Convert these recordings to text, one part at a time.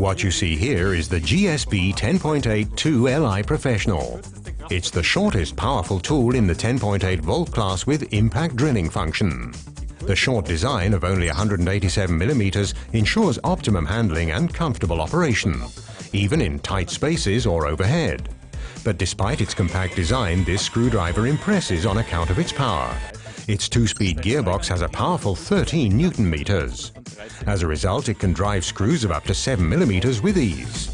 What you see here is the GSB 10.82 Li Professional. It's the shortest powerful tool in the 10.8 volt class with impact drilling function. The short design of only 187mm ensures optimum handling and comfortable operation, even in tight spaces or overhead. But despite its compact design, this screwdriver impresses on account of its power. Its two-speed gearbox has a powerful 13 newton meters. As a result, it can drive screws of up to 7 millimeters with ease.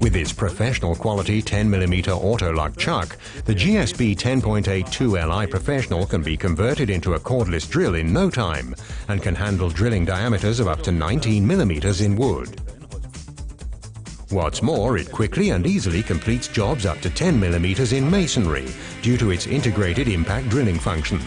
With its professional quality 10mm auto-lock chuck, the GSB 10.82 Li Professional can be converted into a cordless drill in no time and can handle drilling diameters of up to 19mm in wood. What's more, it quickly and easily completes jobs up to 10mm in masonry due to its integrated impact drilling function.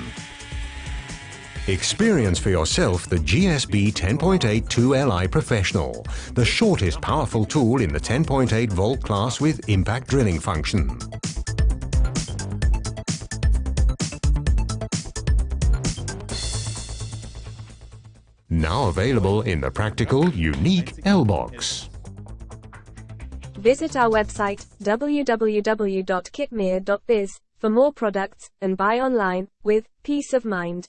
Experience for yourself the GSB 10.82 Li Professional, the shortest powerful tool in the 10.8 volt class with impact drilling function. Now available in the practical, unique L-BOXX. Visit our website www.kitmere.biz for more products and buy online with peace of mind.